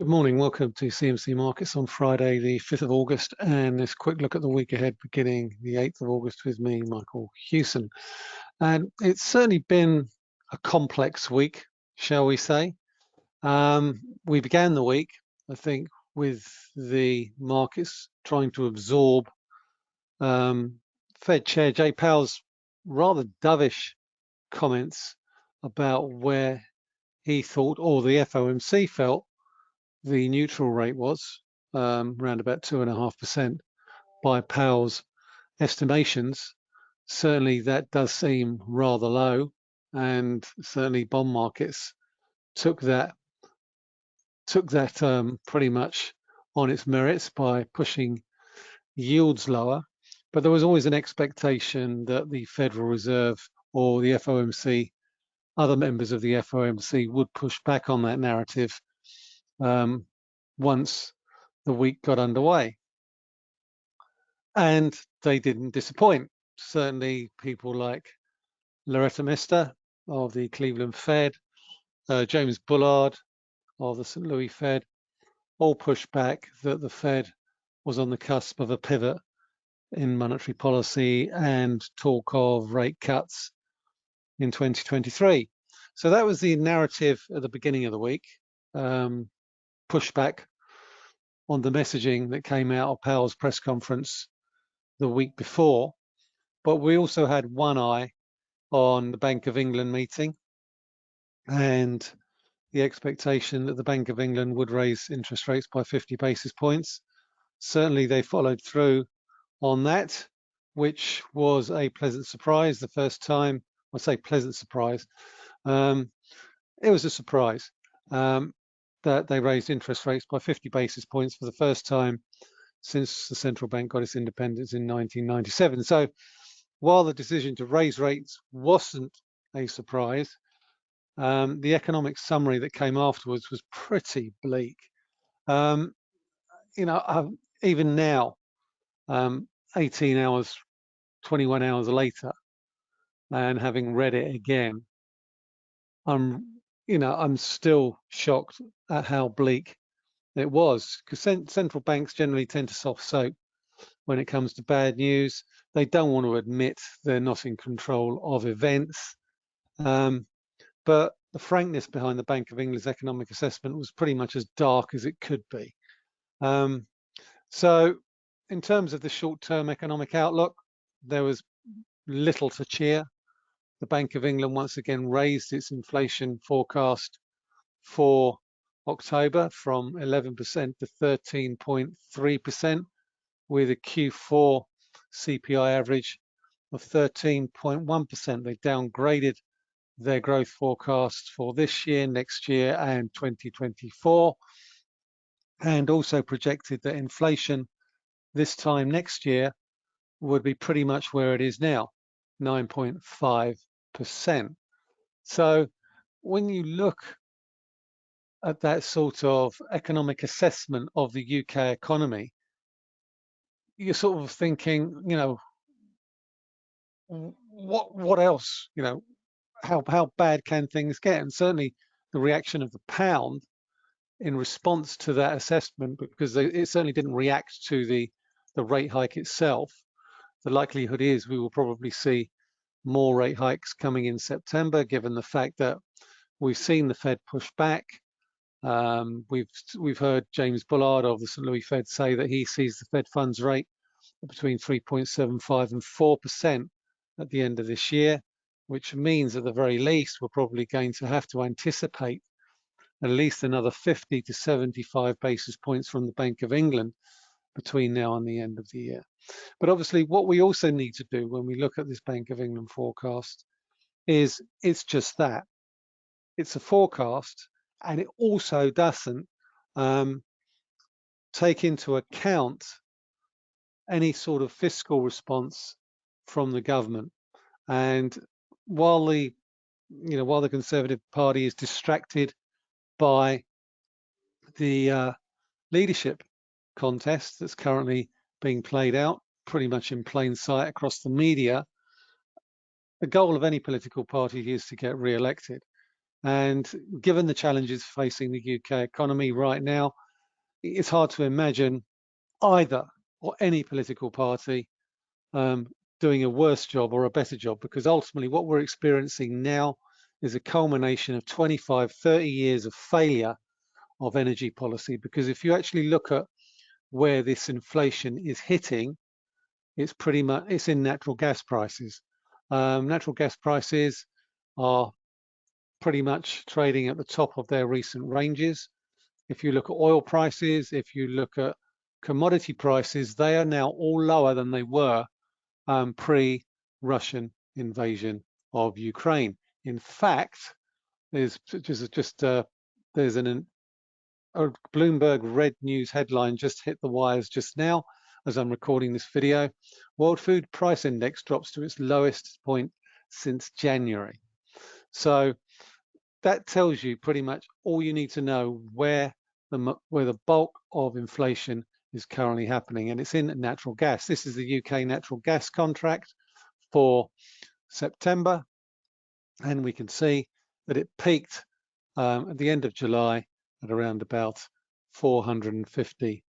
Good morning. Welcome to CMC Markets on Friday, the 5th of August, and this quick look at the week ahead beginning the 8th of August with me, Michael Hewson. And it's certainly been a complex week, shall we say. Um, we began the week, I think, with the markets trying to absorb um, Fed Chair Jay Powell's rather dovish comments about where he thought, or the FOMC felt, the neutral rate was, um, around about two and a half percent by Powell's estimations. Certainly that does seem rather low and certainly bond markets took that took that um, pretty much on its merits by pushing yields lower. But there was always an expectation that the Federal Reserve or the FOMC, other members of the FOMC would push back on that narrative um, once the week got underway. And they didn't disappoint. Certainly people like Loretta Mester of the Cleveland Fed, uh, James Bullard of the St. Louis Fed, all pushed back that the Fed was on the cusp of a pivot in monetary policy and talk of rate cuts in 2023. So that was the narrative at the beginning of the week. Um, pushback on the messaging that came out of Powell's press conference the week before. But we also had one eye on the Bank of England meeting and the expectation that the Bank of England would raise interest rates by 50 basis points. Certainly they followed through on that, which was a pleasant surprise the first time. I say pleasant surprise. Um, it was a surprise. Um, that they raised interest rates by 50 basis points for the first time since the central bank got its independence in 1997. So while the decision to raise rates wasn't a surprise, um, the economic summary that came afterwards was pretty bleak. Um, you know, I've, even now, um, 18 hours, 21 hours later, and having read it again, I'm you know, I'm still shocked at how bleak it was because central banks generally tend to soft soap when it comes to bad news. They don't want to admit they're not in control of events. Um, but the frankness behind the Bank of England's economic assessment was pretty much as dark as it could be. Um, so in terms of the short-term economic outlook, there was little to cheer the Bank of England once again raised its inflation forecast for October from 11% to 13.3% with a Q4 CPI average of 13.1%. They downgraded their growth forecast for this year, next year and 2024 and also projected that inflation this time next year would be pretty much where it is now, 9.5 percent. So when you look at that sort of economic assessment of the UK economy, you're sort of thinking, you know, what what else, you know, how how bad can things get? And certainly the reaction of the pound in response to that assessment, because it certainly didn't react to the the rate hike itself. The likelihood is we will probably see more rate hikes coming in September, given the fact that we've seen the Fed push back. Um, we've we've heard James Bullard of the St. Louis Fed say that he sees the Fed funds rate between 3.75 and 4% at the end of this year, which means at the very least we're probably going to have to anticipate at least another 50 to 75 basis points from the Bank of England between now and the end of the year. But obviously what we also need to do when we look at this Bank of England forecast is it's just that. It's a forecast and it also doesn't um, take into account any sort of fiscal response from the government. And while the you know while the Conservative Party is distracted by the uh, leadership contest that's currently being played out pretty much in plain sight across the media. The goal of any political party is to get re-elected. And given the challenges facing the UK economy right now, it's hard to imagine either or any political party um, doing a worse job or a better job because ultimately what we're experiencing now is a culmination of 25, 30 years of failure of energy policy. Because if you actually look at where this inflation is hitting, it's pretty much it's in natural gas prices. Um, natural gas prices are pretty much trading at the top of their recent ranges. If you look at oil prices, if you look at commodity prices, they are now all lower than they were um, pre-Russian invasion of Ukraine. In fact, there's just just uh, there's an a Bloomberg Red News headline just hit the wires just now as I'm recording this video. World Food Price Index drops to its lowest point since January. So that tells you pretty much all you need to know where the where the bulk of inflation is currently happening, and it's in natural gas. This is the UK natural gas contract for September, and we can see that it peaked um, at the end of July at around about 450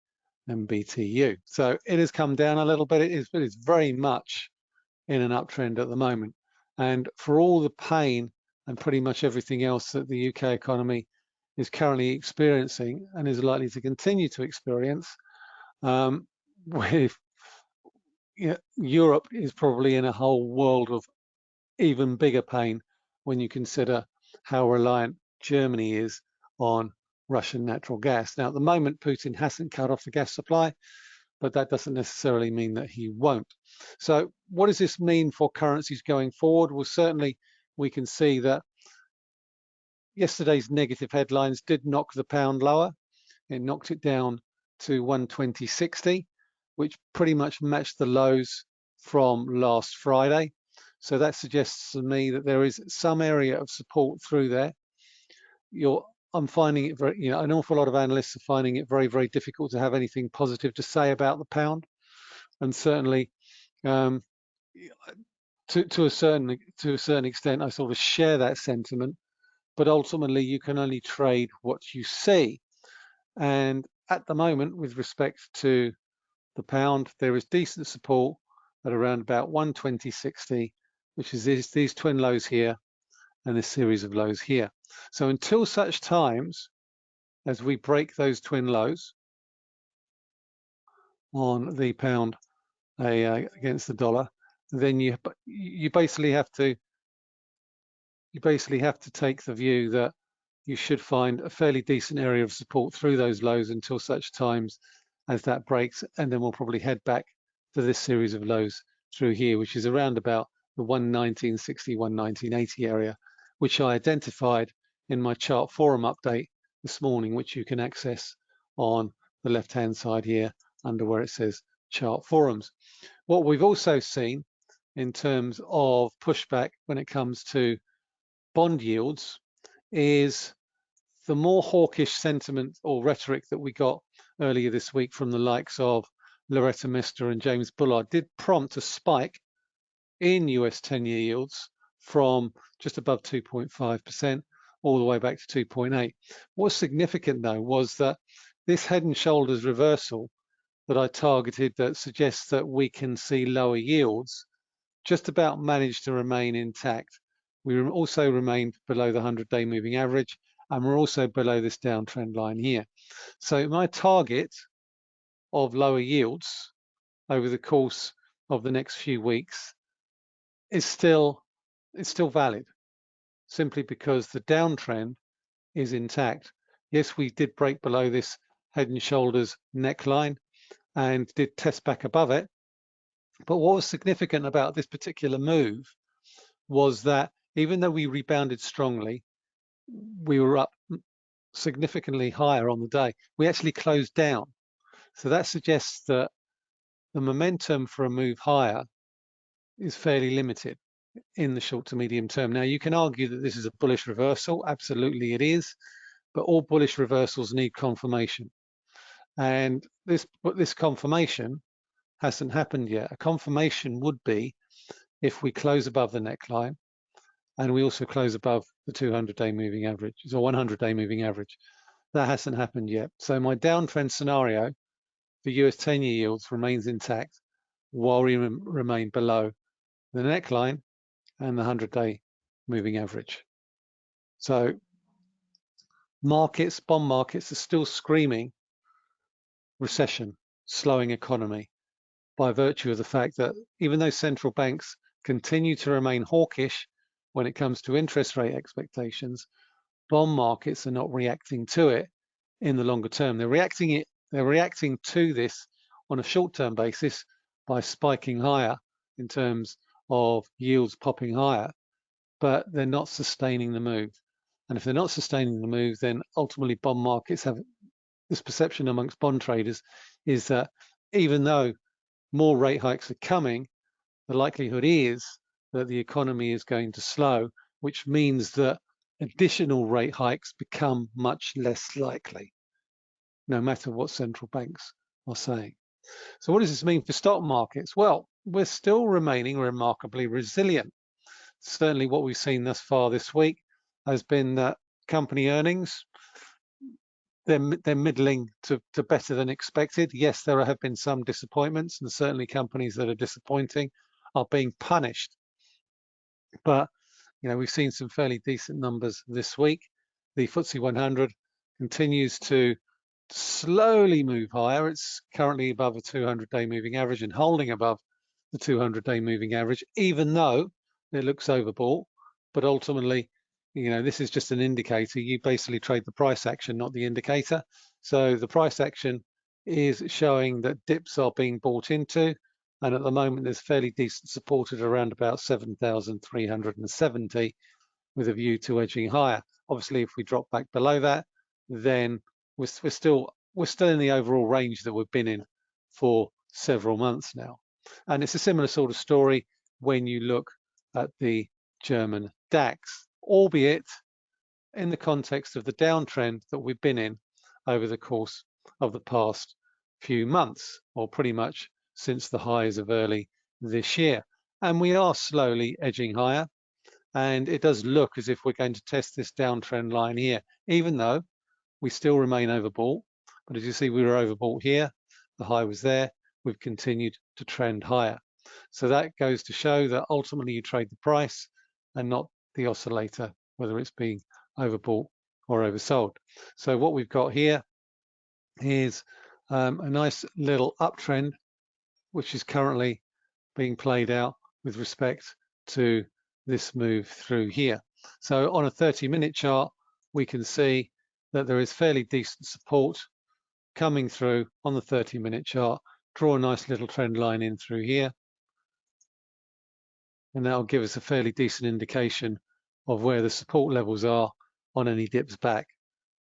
MBTU. So it has come down a little bit. It is, but it's very much in an uptrend at the moment. And for all the pain and pretty much everything else that the UK economy is currently experiencing and is likely to continue to experience, um, with Europe is probably in a whole world of even bigger pain when you consider how reliant Germany is on Russian natural gas. Now, at the moment, Putin hasn't cut off the gas supply, but that doesn't necessarily mean that he won't. So what does this mean for currencies going forward? Well, certainly we can see that yesterday's negative headlines did knock the pound lower. It knocked it down to 120.60, which pretty much matched the lows from last Friday. So that suggests to me that there is some area of support through there. You're, I'm finding it very, you know, an awful lot of analysts are finding it very, very difficult to have anything positive to say about the pound. And certainly, um, to, to a certain to a certain extent, I sort of share that sentiment. But ultimately, you can only trade what you see. And at the moment, with respect to the pound, there is decent support at around about 120.60, which is these, these twin lows here and this series of lows here. So until such times as we break those twin lows on the pound uh, against the dollar, then you you basically have to you basically have to take the view that you should find a fairly decent area of support through those lows until such times as that breaks and then we'll probably head back to this series of lows through here which is around about the 119.60 119.80 area which I identified in my chart forum update this morning which you can access on the left hand side here under where it says chart forums. What we've also seen in terms of pushback when it comes to bond yields is the more hawkish sentiment or rhetoric that we got earlier this week from the likes of Loretta Mester and James Bullard did prompt a spike in US 10-year yields from just above 2.5% all the way back to 2.8. What's significant though was that this head and shoulders reversal that I targeted that suggests that we can see lower yields just about managed to remain intact. We also remained below the 100-day moving average, and we're also below this downtrend line here. So my target of lower yields over the course of the next few weeks is still is still valid, simply because the downtrend is intact. Yes, we did break below this head and shoulders neckline and did test back above it, but what was significant about this particular move was that even though we rebounded strongly, we were up significantly higher on the day. We actually closed down. So that suggests that the momentum for a move higher is fairly limited in the short to medium term. Now, you can argue that this is a bullish reversal. Absolutely it is. But all bullish reversals need confirmation. And this, this confirmation hasn't happened yet. A confirmation would be if we close above the neckline and we also close above the 200-day moving average, or 100-day moving average. That hasn't happened yet. So my downtrend scenario for US 10-year yields remains intact while we remain below the neckline and the 100-day moving average. So markets, bond markets are still screaming recession, slowing economy by virtue of the fact that even though central banks continue to remain hawkish when it comes to interest rate expectations, bond markets are not reacting to it in the longer term. They're reacting it. They're reacting to this on a short-term basis by spiking higher in terms of yields popping higher, but they're not sustaining the move. And if they're not sustaining the move, then ultimately bond markets have this perception amongst bond traders is that even though more rate hikes are coming, the likelihood is that the economy is going to slow, which means that additional rate hikes become much less likely, no matter what central banks are saying. So what does this mean for stock markets? Well, we're still remaining remarkably resilient. Certainly what we've seen thus far this week has been that company earnings, they're, they're middling to, to better than expected. Yes, there have been some disappointments and certainly companies that are disappointing are being punished. But, you know, we've seen some fairly decent numbers this week. The FTSE 100 continues to slowly move higher. It's currently above a 200-day moving average and holding above the 200-day moving average, even though it looks overbought. But ultimately, you know, this is just an indicator. You basically trade the price action, not the indicator. So the price action is showing that dips are being bought into. And at the moment, there's fairly decent support at around about 7,370 with a view to edging higher. Obviously, if we drop back below that, then we're, we're still we're still in the overall range that we've been in for several months now. And it's a similar sort of story when you look at the German DAX albeit in the context of the downtrend that we've been in over the course of the past few months, or pretty much since the highs of early this year. And we are slowly edging higher. And it does look as if we're going to test this downtrend line here, even though we still remain overbought. But as you see, we were overbought here. The high was there. We've continued to trend higher. So that goes to show that ultimately you trade the price and not the oscillator, whether it's being overbought or oversold. So what we've got here is um, a nice little uptrend, which is currently being played out with respect to this move through here. So on a 30 minute chart, we can see that there is fairly decent support coming through on the 30 minute chart. Draw a nice little trend line in through here. And that'll give us a fairly decent indication of where the support levels are on any dips back.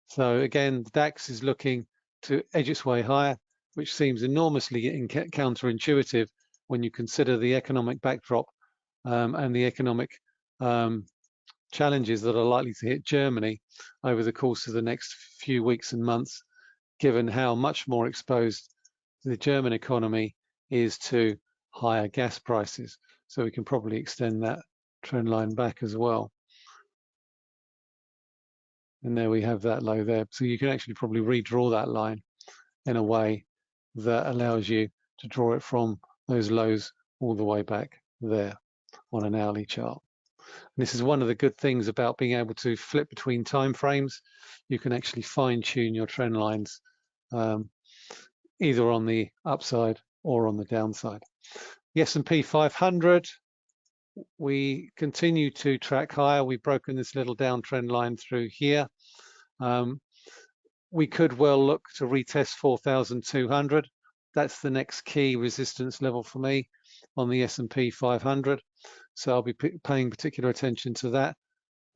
So again, the DAX is looking to edge its way higher, which seems enormously counterintuitive when you consider the economic backdrop um, and the economic um, challenges that are likely to hit Germany over the course of the next few weeks and months, given how much more exposed the German economy is to higher gas prices. So we can probably extend that trend line back as well. And there we have that low there. So you can actually probably redraw that line in a way that allows you to draw it from those lows all the way back there on an hourly chart. And this is one of the good things about being able to flip between time frames. You can actually fine tune your trend lines um, either on the upside or on the downside. The S&P 500 we continue to track higher. We've broken this little downtrend line through here. Um, we could well look to retest 4,200. That's the next key resistance level for me on the S&P 500. So I'll be paying particular attention to that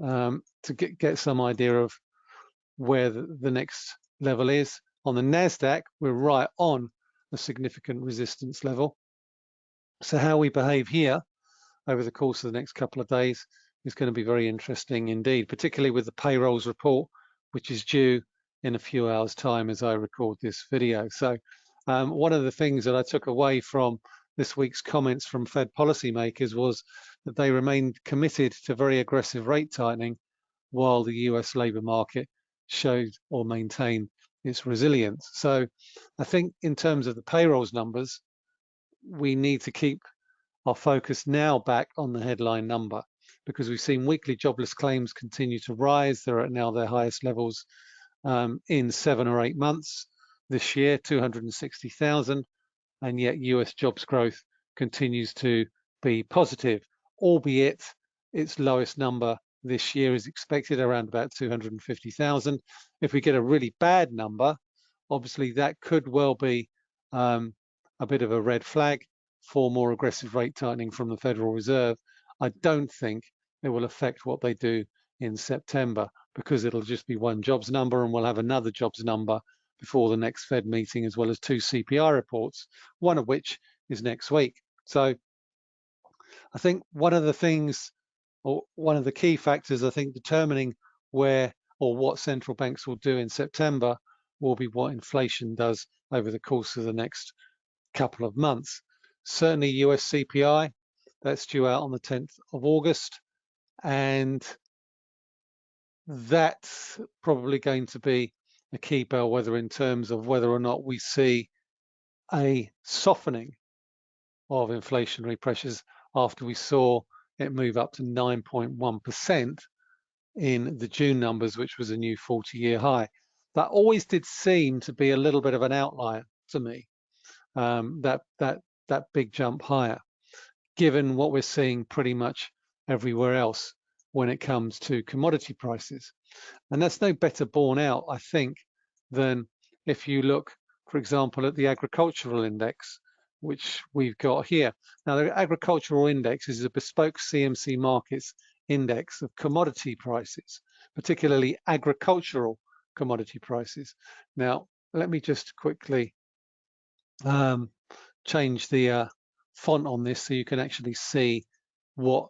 um, to get, get some idea of where the, the next level is. On the NASDAQ, we're right on a significant resistance level. So how we behave here over the course of the next couple of days is going to be very interesting indeed, particularly with the payrolls report, which is due in a few hours time as I record this video. So um, one of the things that I took away from this week's comments from Fed policymakers was that they remained committed to very aggressive rate tightening while the US labour market showed or maintained its resilience. So I think in terms of the payrolls numbers, we need to keep our focus now back on the headline number because we've seen weekly jobless claims continue to rise. They're at now their highest levels um, in seven or eight months this year, 260,000, and yet US jobs growth continues to be positive, albeit its lowest number this year is expected around about 250,000. If we get a really bad number, obviously that could well be um, a bit of a red flag for more aggressive rate tightening from the Federal Reserve. I don't think it will affect what they do in September because it'll just be one jobs number and we'll have another jobs number before the next Fed meeting as well as two CPI reports, one of which is next week. So I think one of the things or one of the key factors I think determining where or what central banks will do in September will be what inflation does over the course of the next couple of months. Certainly US CPI, that's due out on the 10th of August. And that's probably going to be a key bellwether in terms of whether or not we see a softening of inflationary pressures after we saw it move up to 9.1% in the June numbers, which was a new 40-year high. That always did seem to be a little bit of an outlier to me, um, that, that, that big jump higher, given what we're seeing pretty much everywhere else when it comes to commodity prices. And that's no better borne out, I think, than if you look, for example, at the agricultural index, which we've got here. Now, the agricultural index is a bespoke CMC markets index of commodity prices, particularly agricultural commodity prices. Now, let me just quickly um, change the uh, font on this so you can actually see what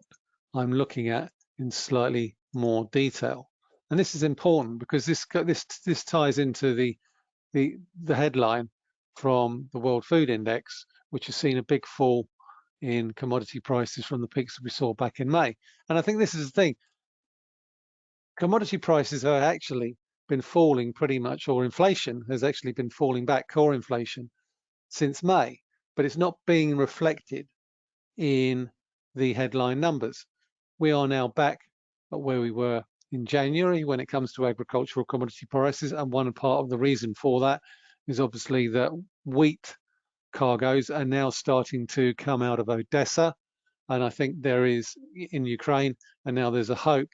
I'm looking at in slightly more detail. And this is important because this this this ties into the the the headline from the World Food Index, which has seen a big fall in commodity prices from the peaks that we saw back in May. And I think this is the thing. Commodity prices have actually been falling pretty much, or inflation has actually been falling back, core inflation, since May, but it's not being reflected in the headline numbers. We are now back at where we were in January when it comes to agricultural commodity prices. And one part of the reason for that is obviously that wheat cargoes are now starting to come out of Odessa. And I think there is in Ukraine, and now there's a hope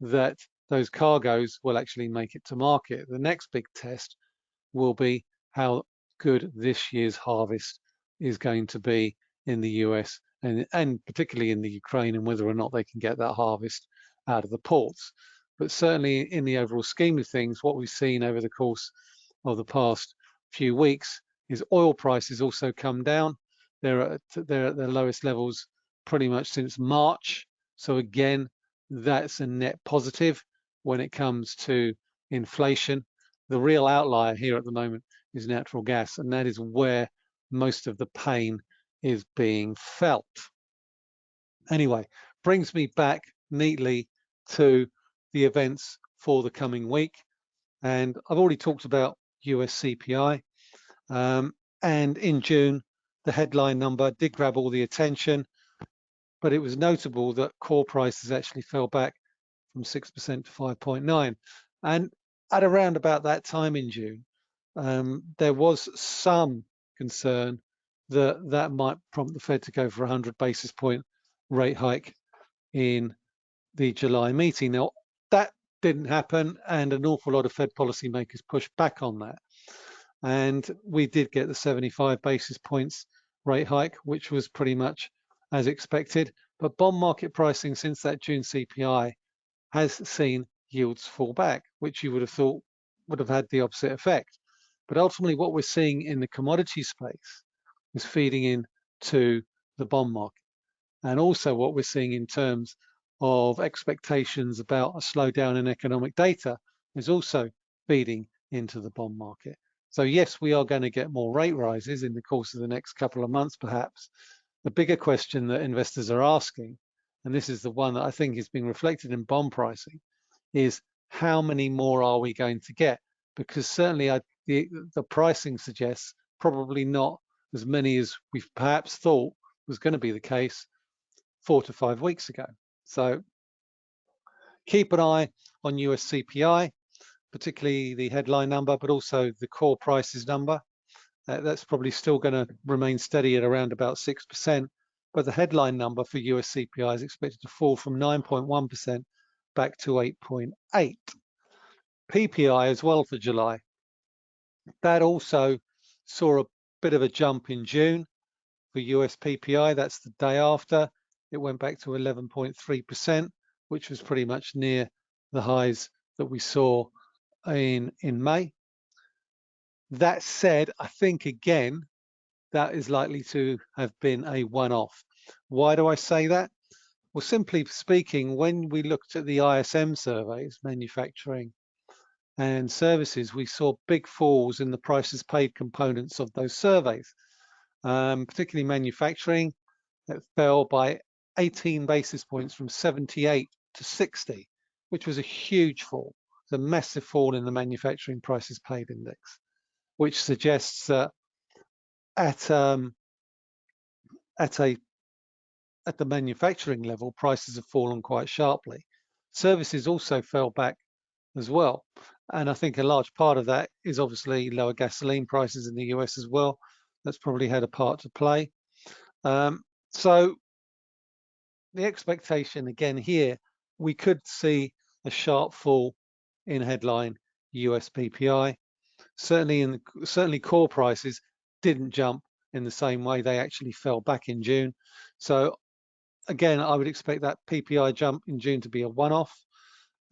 that those cargoes will actually make it to market. The next big test will be how good this year's harvest is going to be in the US and, and particularly in the Ukraine and whether or not they can get that harvest out of the ports. But certainly in the overall scheme of things, what we've seen over the course of the past few weeks is oil prices also come down. They're at, they're at their lowest levels pretty much since March. So again, that's a net positive when it comes to inflation. The real outlier here at the moment is natural gas, and that is where most of the pain is being felt. Anyway, brings me back neatly to the events for the coming week. And I've already talked about US CPI. Um, and in June, the headline number did grab all the attention, but it was notable that core prices actually fell back from 6% to 5.9. And at around about that time in June, um, there was some concern that that might prompt the Fed to go for a 100 basis point rate hike in the July meeting. Now, that didn't happen, and an awful lot of Fed policymakers pushed back on that. And we did get the 75 basis points rate hike, which was pretty much as expected. But bond market pricing since that June CPI has seen yields fall back, which you would have thought would have had the opposite effect. But ultimately, what we're seeing in the commodity space is feeding into the bond market. And also what we're seeing in terms of expectations about a slowdown in economic data is also feeding into the bond market. So yes, we are going to get more rate rises in the course of the next couple of months, perhaps. The bigger question that investors are asking, and this is the one that I think is being reflected in bond pricing, is how many more are we going to get? Because certainly I, the, the pricing suggests probably not as many as we perhaps thought was going to be the case four to five weeks ago. So keep an eye on US CPI, particularly the headline number, but also the core prices number. Uh, that's probably still going to remain steady at around about 6%, but the headline number for US CPI is expected to fall from 9.1% back to 8.8. PPI as well for July. That also saw a bit of a jump in June for US PPI. That's the day after. It went back to 11.3%, which was pretty much near the highs that we saw in, in May. That said, I think again, that is likely to have been a one-off. Why do I say that? Well, simply speaking, when we looked at the ISM surveys, manufacturing and services, we saw big falls in the prices paid components of those surveys, um, particularly manufacturing, it fell by 18 basis points from 78 to 60, which was a huge fall. A massive fall in the manufacturing prices paid index, which suggests that at um, at a at the manufacturing level, prices have fallen quite sharply. Services also fell back as well. And I think a large part of that is obviously lower gasoline prices in the US as well. That's probably had a part to play. Um, so the expectation again here, we could see a sharp fall in headline US PPI. Certainly in certainly core prices didn't jump in the same way. They actually fell back in June. So again, I would expect that PPI jump in June to be a one-off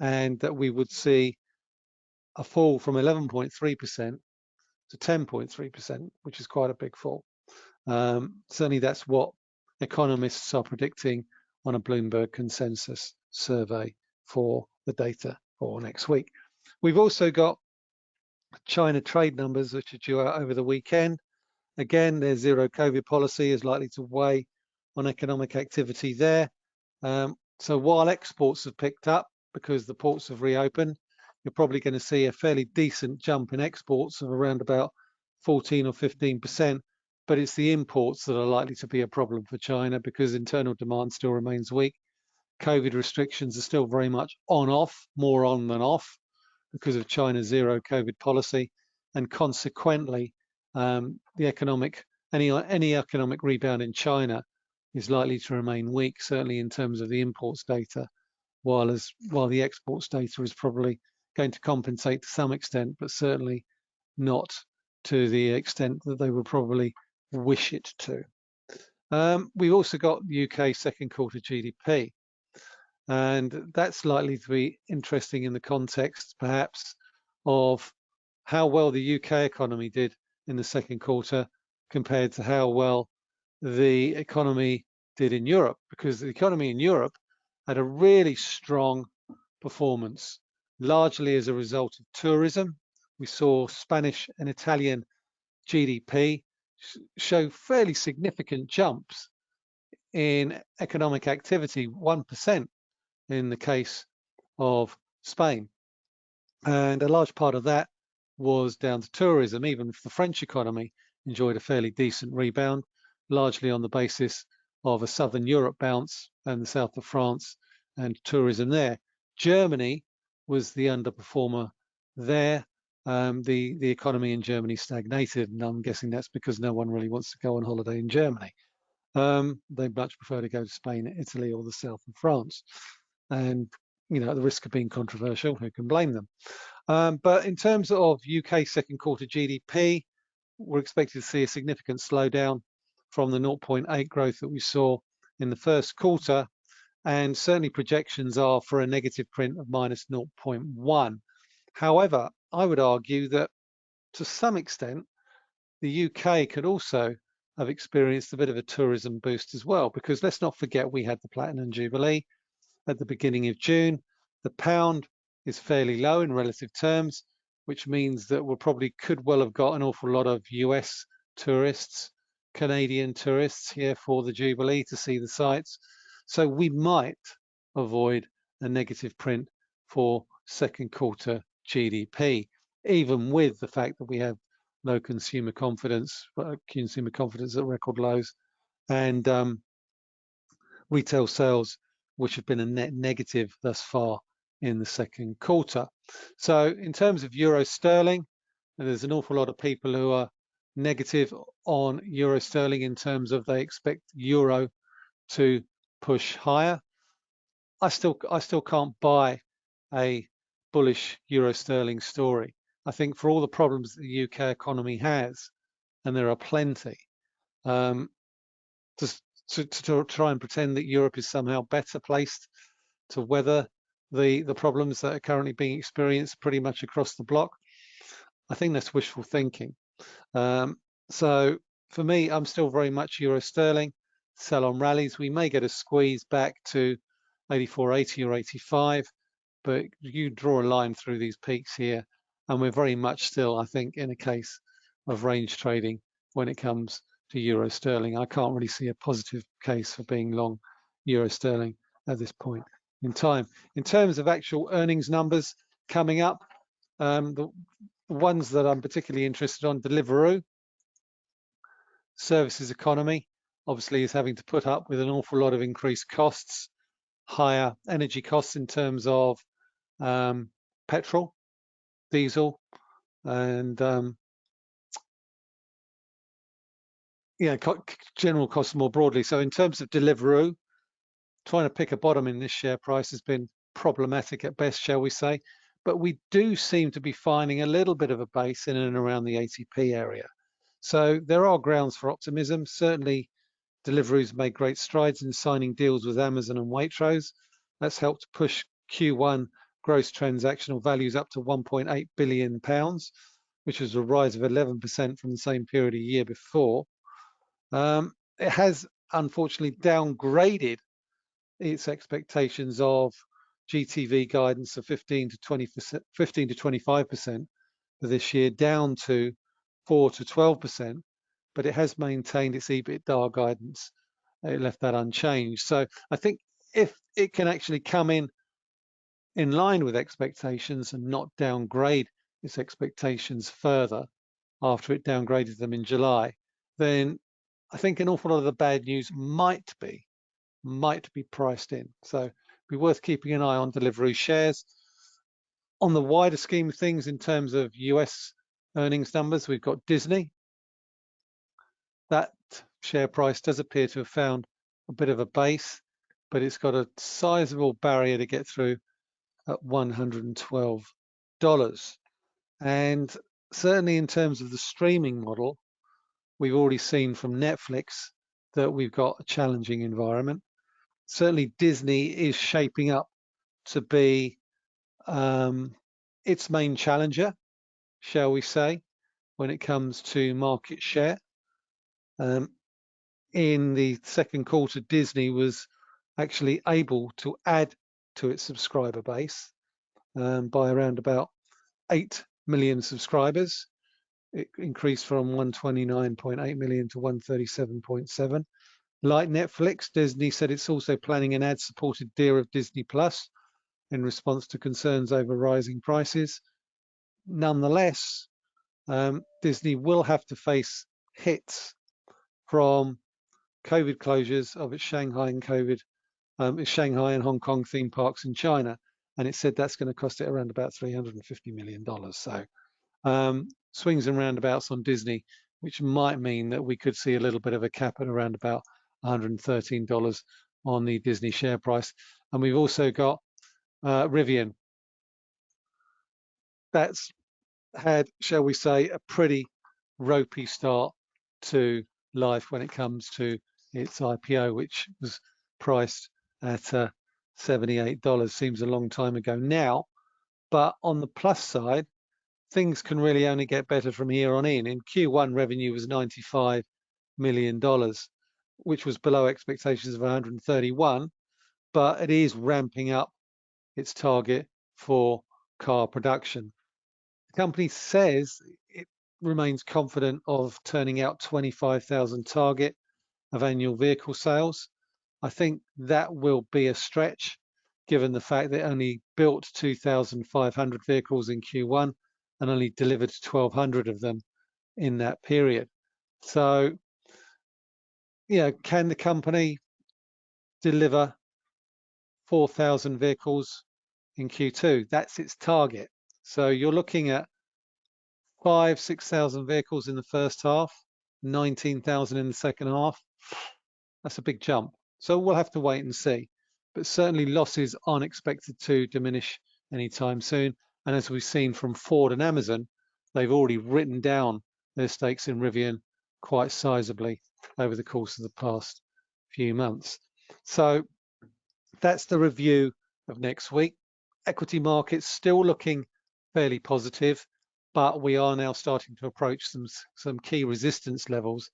and that we would see a fall from 11.3% to 10.3%, which is quite a big fall. Um, certainly that's what economists are predicting on a Bloomberg consensus survey for the data for next week. We've also got China trade numbers, which are due out over the weekend. Again, their zero COVID policy is likely to weigh on economic activity there. Um, so while exports have picked up because the ports have reopened, you're probably going to see a fairly decent jump in exports of around about 14 or 15%, but it's the imports that are likely to be a problem for China because internal demand still remains weak. COVID restrictions are still very much on off, more on than off because of China's zero COVID policy. And consequently, um, the economic, any, any economic rebound in China is likely to remain weak, certainly in terms of the imports data, while as while the exports data is probably going to compensate to some extent, but certainly not to the extent that they would probably wish it to. Um, we've also got UK second quarter GDP, and that's likely to be interesting in the context, perhaps, of how well the UK economy did in the second quarter compared to how well the economy did in Europe, because the economy in Europe had a really strong performance, largely as a result of tourism. We saw Spanish and Italian GDP show fairly significant jumps in economic activity, 1% in the case of Spain. And a large part of that was down to tourism. Even the French economy enjoyed a fairly decent rebound largely on the basis of a Southern Europe bounce and the south of France and tourism there. Germany was the underperformer there. Um, the, the economy in Germany stagnated, and I'm guessing that's because no one really wants to go on holiday in Germany. Um, they much prefer to go to Spain, Italy, or the south of France. And, you know, at the risk of being controversial, who can blame them? Um, but in terms of UK second quarter GDP, we're expected to see a significant slowdown from the 0.8 growth that we saw in the first quarter. And certainly projections are for a negative print of minus 0.1. However, I would argue that to some extent, the UK could also have experienced a bit of a tourism boost as well, because let's not forget we had the Platinum Jubilee at the beginning of June. The pound is fairly low in relative terms, which means that we probably could well have got an awful lot of US tourists Canadian tourists here for the Jubilee to see the sights. So we might avoid a negative print for second quarter GDP, even with the fact that we have low consumer confidence, uh, consumer confidence at record lows, and um, retail sales, which have been a net negative thus far in the second quarter. So in terms of euro sterling, there's an awful lot of people who are negative on euro sterling in terms of they expect euro to push higher. I still I still can't buy a bullish euro sterling story. I think for all the problems the UK economy has, and there are plenty, um, to, to, to try and pretend that Europe is somehow better placed to weather the the problems that are currently being experienced pretty much across the block. I think that's wishful thinking. Um, so for me, I'm still very much euro sterling. Sell on rallies. We may get a squeeze back to 84.80 or 85, but you draw a line through these peaks here, and we're very much still, I think, in a case of range trading when it comes to euro sterling. I can't really see a positive case for being long euro sterling at this point in time. In terms of actual earnings numbers coming up, um, the, ones that I'm particularly interested on, Deliveroo, services economy, obviously is having to put up with an awful lot of increased costs, higher energy costs in terms of um, petrol, diesel, and um, yeah, general costs more broadly. So in terms of Deliveroo, trying to pick a bottom in this share price has been problematic at best, shall we say. But we do seem to be finding a little bit of a base in and around the 80p area. So there are grounds for optimism. Certainly, Deliveroo's made great strides in signing deals with Amazon and Waitrose. That's helped push Q1 gross transactional values up to 1.8 billion pounds, which is a rise of 11% from the same period a year before. Um, it has unfortunately downgraded its expectations of GTV guidance of 15 to 20 15 to 25 percent for this year, down to 4 to 12 percent, but it has maintained its EBITDA guidance. It left that unchanged. So I think if it can actually come in in line with expectations and not downgrade its expectations further after it downgraded them in July, then I think an awful lot of the bad news might be might be priced in. So be worth keeping an eye on Deliveroo shares. On the wider scheme of things, in terms of US earnings numbers, we've got Disney. That share price does appear to have found a bit of a base, but it's got a sizable barrier to get through at $112. And certainly in terms of the streaming model, we've already seen from Netflix that we've got a challenging environment certainly Disney is shaping up to be um, its main challenger, shall we say, when it comes to market share. Um, in the second quarter, Disney was actually able to add to its subscriber base um, by around about 8 million subscribers. It increased from 129.8 million to 137.7. Like Netflix, Disney said it's also planning an ad-supported deal of Disney Plus in response to concerns over rising prices. Nonetheless, um, Disney will have to face hits from COVID closures of its Shanghai and COVID, um, its Shanghai and Hong Kong theme parks in China, and it said that's going to cost it around about 350 million dollars. So um, swings and roundabouts on Disney, which might mean that we could see a little bit of a cap at around about $113 on the Disney share price. And we've also got uh, Rivian. That's had, shall we say, a pretty ropey start to life when it comes to its IPO, which was priced at uh, $78. Seems a long time ago now. But on the plus side, things can really only get better from here on in. In Q1, revenue was $95 million which was below expectations of 131, but it is ramping up its target for car production. The company says it remains confident of turning out 25,000 target of annual vehicle sales. I think that will be a stretch given the fact they only built 2,500 vehicles in Q1 and only delivered 1,200 of them in that period. So, you know, can the company deliver 4,000 vehicles in Q2? That's its target. So you're looking at five, 6,000 vehicles in the first half, 19,000 in the second half. That's a big jump. So we'll have to wait and see. But certainly losses aren't expected to diminish anytime soon. And as we've seen from Ford and Amazon, they've already written down their stakes in Rivian quite sizably over the course of the past few months. So that's the review of next week. Equity markets still looking fairly positive, but we are now starting to approach some, some key resistance levels.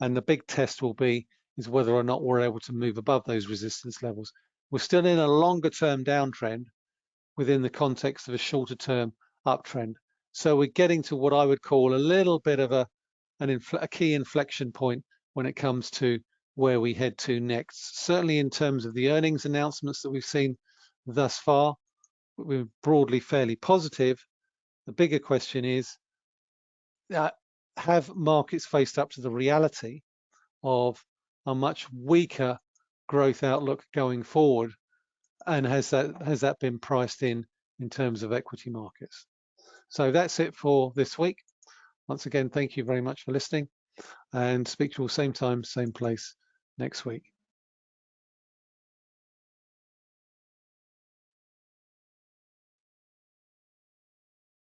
And the big test will be is whether or not we're able to move above those resistance levels. We're still in a longer term downtrend within the context of a shorter term uptrend. So we're getting to what I would call a little bit of a, an a key inflection point when it comes to where we head to next. Certainly in terms of the earnings announcements that we've seen thus far, we're broadly fairly positive. The bigger question is, uh, have markets faced up to the reality of a much weaker growth outlook going forward? And has that has that been priced in in terms of equity markets? So that's it for this week. Once again, thank you very much for listening and speak to you all same time, same place next week.